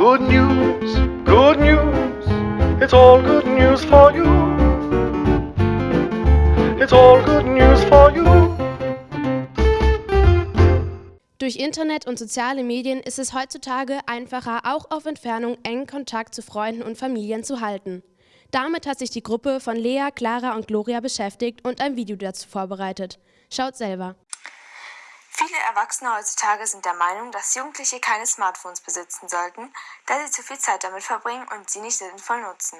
Good news, good news, it's all good news for you. It's all good news for you. Durch Internet und soziale Medien ist es heutzutage einfacher, auch auf Entfernung engen Kontakt zu Freunden und Familien zu halten. Damit hat sich die Gruppe von Lea, Clara und Gloria beschäftigt und ein Video dazu vorbereitet. Schaut selber. Viele Erwachsene heutzutage sind der Meinung, dass Jugendliche keine Smartphones besitzen sollten, da sie zu viel Zeit damit verbringen und sie nicht sinnvoll nutzen.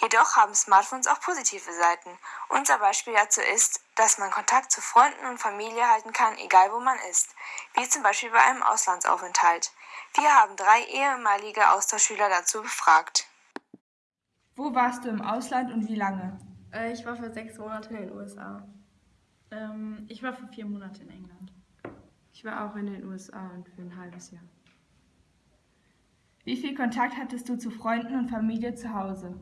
Jedoch haben Smartphones auch positive Seiten. Unser Beispiel dazu ist, dass man Kontakt zu Freunden und Familie halten kann, egal wo man ist, wie zum Beispiel bei einem Auslandsaufenthalt. Wir haben drei ehemalige Austauschschüler dazu befragt. Wo warst du im Ausland und wie lange? Äh, ich war für sechs Monate in den USA. Ähm, ich war für vier Monate in England. Ich war auch in den USA und für ein halbes Jahr. Wie viel Kontakt hattest du zu Freunden und Familie zu Hause?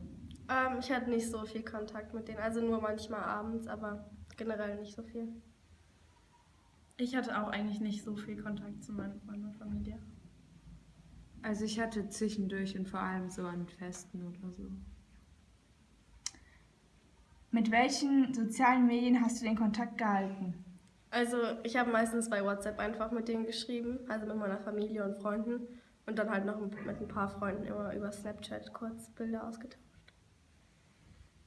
Ähm, ich hatte nicht so viel Kontakt mit denen, also nur manchmal abends, aber generell nicht so viel. Ich hatte auch eigentlich nicht so viel Kontakt zu meinen Freunden und Familie. Also ich hatte zwischendurch und vor allem so an Festen oder so. Mit welchen sozialen Medien hast du den Kontakt gehalten? Also ich habe meistens bei WhatsApp einfach mit denen geschrieben, also mit meiner Familie und Freunden und dann halt noch mit ein paar Freunden immer über Snapchat kurz Bilder ausgetauscht.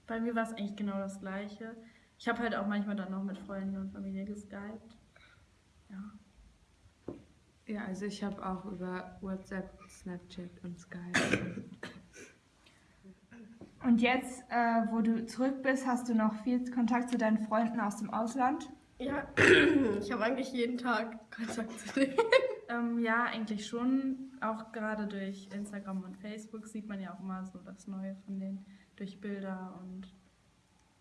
Bei mir war es eigentlich genau das Gleiche. Ich habe halt auch manchmal dann noch mit Freunden und Familie geskypt. Ja. Ja, also ich habe auch über WhatsApp, Snapchat und Skype. Und jetzt, äh, wo du zurück bist, hast du noch viel Kontakt zu deinen Freunden aus dem Ausland? Ja, ich habe eigentlich jeden Tag Kontakt zu denen. Ähm, ja, eigentlich schon. Auch gerade durch Instagram und Facebook sieht man ja auch immer so das Neue von denen durch Bilder und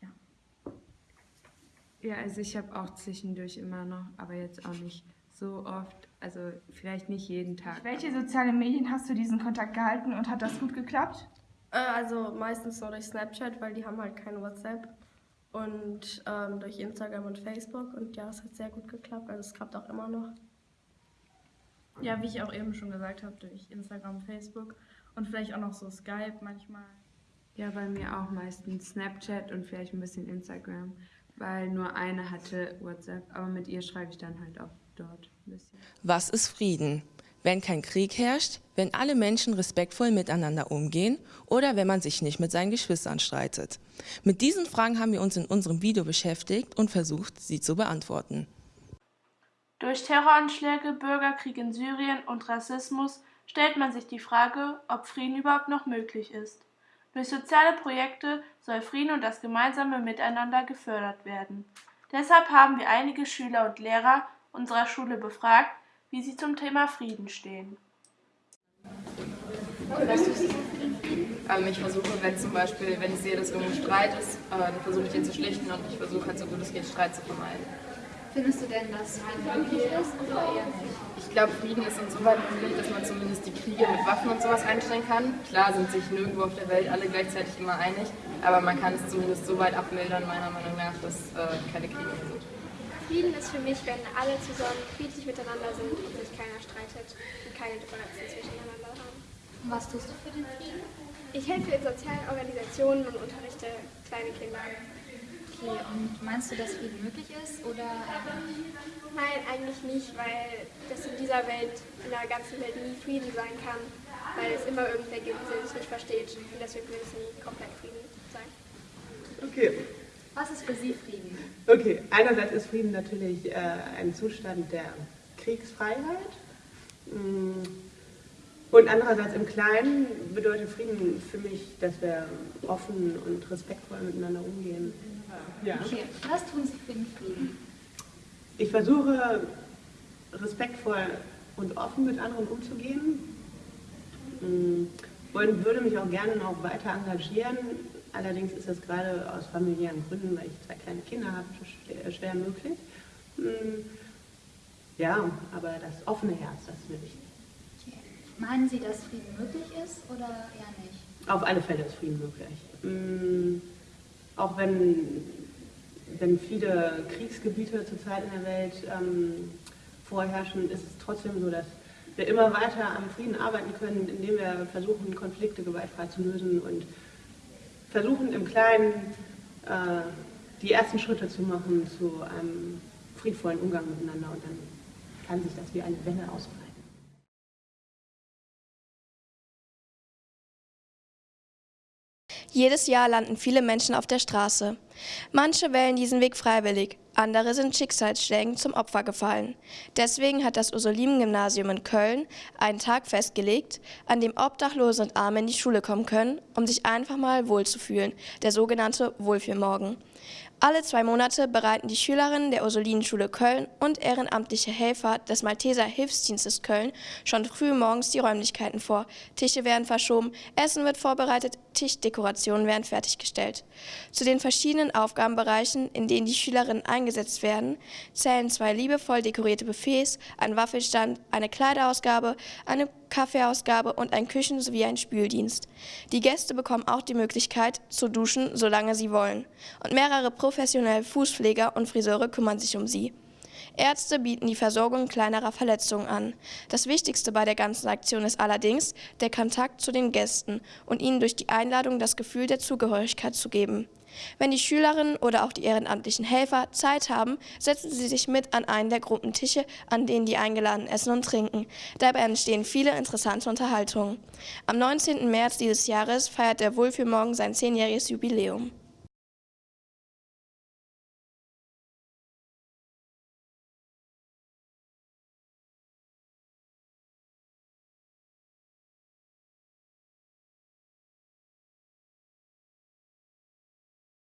ja. Ja, also ich habe auch zwischendurch immer noch, aber jetzt auch nicht so oft, also vielleicht nicht jeden Tag. Welche sozialen Medien hast du diesen Kontakt gehalten und hat das gut geklappt? Äh, also meistens nur durch Snapchat, weil die haben halt kein WhatsApp und ähm, durch Instagram und Facebook und ja, es hat sehr gut geklappt, also es klappt auch immer noch. Ja, wie ich auch eben schon gesagt habe, durch Instagram, Facebook und vielleicht auch noch so Skype manchmal. Ja, bei mir auch meistens Snapchat und vielleicht ein bisschen Instagram, weil nur eine hatte WhatsApp, aber mit ihr schreibe ich dann halt auch dort ein bisschen. Was ist Frieden? Wenn kein Krieg herrscht, wenn alle Menschen respektvoll miteinander umgehen oder wenn man sich nicht mit seinen Geschwistern streitet. Mit diesen Fragen haben wir uns in unserem Video beschäftigt und versucht, sie zu beantworten. Durch Terroranschläge, Bürgerkrieg in Syrien und Rassismus stellt man sich die Frage, ob Frieden überhaupt noch möglich ist. Durch soziale Projekte soll Frieden und das gemeinsame Miteinander gefördert werden. Deshalb haben wir einige Schüler und Lehrer unserer Schule befragt, wie sie zum Thema Frieden stehen. Ähm, ich versuche, wenn zum Beispiel, wenn ich sehe, dass irgendwo Streit ist, äh, dann versuche ich den zu schlichten und ich versuche halt so gut es geht, Streit zu vermeiden. Findest du denn, dass Frieden möglich ist oder eher nicht? Ich glaube, Frieden ist insoweit möglich, dass man zumindest die Kriege mit Waffen und sowas einstellen kann. Klar sind sich nirgendwo auf der Welt alle gleichzeitig immer einig, aber man kann es zumindest so weit abmildern, meiner Meinung nach, dass äh, keine Kriege mehr sind. Frieden ist für mich, wenn alle zusammen friedlich miteinander sind und sich keiner streitet und keine Differenzen zwischeneinander haben. Und was tust du für den Frieden? Ich helfe in sozialen Organisationen und unterrichte kleine Kinder. Okay, und meinst du, dass Frieden möglich ist oder Nein, eigentlich nicht, weil das in dieser Welt, in der ganzen Welt nie Frieden sein kann, weil es immer irgendwer gibt, der es nicht versteht und deswegen will es nie komplett Frieden sein. Okay. Was ist für Sie Frieden? Okay, einerseits ist Frieden natürlich äh, ein Zustand der Kriegsfreiheit. Mm. Und andererseits im Kleinen bedeutet Frieden für mich, dass wir offen und respektvoll miteinander umgehen. Ja. Okay, was tun Sie für den Frieden? Ich versuche respektvoll und offen mit anderen umzugehen mm. und würde mich auch gerne noch weiter engagieren. Allerdings ist das gerade aus familiären Gründen, weil ich zwei kleine Kinder habe, schwer möglich. Mm. Ja, aber das offene Herz, das ist mir wichtig. Okay. Meinen Sie, dass Frieden möglich ist oder eher nicht? Auf alle Fälle ist Frieden möglich. Mm. Auch wenn, wenn viele Kriegsgebiete zurzeit in der Welt ähm, vorherrschen, ist es trotzdem so, dass wir immer weiter am Frieden arbeiten können, indem wir versuchen, Konflikte gewaltfrei zu lösen und versuchen im Kleinen äh, die ersten Schritte zu machen zu einem friedvollen Umgang miteinander und dann kann sich das wie eine Welle ausbreiten. Jedes Jahr landen viele Menschen auf der Straße. Manche wählen diesen Weg freiwillig, andere sind Schicksalsschlägen zum Opfer gefallen. Deswegen hat das Ursulimen-Gymnasium in Köln einen Tag festgelegt, an dem Obdachlose und Arme in die Schule kommen können, um sich einfach mal wohlzufühlen, der sogenannte Wohlfühlmorgen. Alle zwei Monate bereiten die Schülerinnen der Ursulinenschule Köln und ehrenamtliche Helfer des Malteser Hilfsdienstes Köln schon früh morgens die Räumlichkeiten vor. Tische werden verschoben, Essen wird vorbereitet, Tischdekorationen werden fertiggestellt. Zu den verschiedenen Aufgabenbereichen, in denen die Schülerinnen eingesetzt werden, zählen zwei liebevoll dekorierte Buffets, ein Waffelstand, eine Kleiderausgabe, eine Kaffeeausgabe und ein Küchen- sowie ein Spüldienst. Die Gäste bekommen auch die Möglichkeit zu duschen, solange sie wollen. Und mehrere professionelle Fußpfleger und Friseure kümmern sich um sie. Ärzte bieten die Versorgung kleinerer Verletzungen an. Das Wichtigste bei der ganzen Aktion ist allerdings der Kontakt zu den Gästen und ihnen durch die Einladung das Gefühl der Zugehörigkeit zu geben. Wenn die Schülerinnen oder auch die ehrenamtlichen Helfer Zeit haben, setzen sie sich mit an einen der Gruppentische, an denen die Eingeladenen essen und trinken. Dabei entstehen viele interessante Unterhaltungen. Am 19. März dieses Jahres feiert der Wohlfühlmorgen sein zehnjähriges Jubiläum.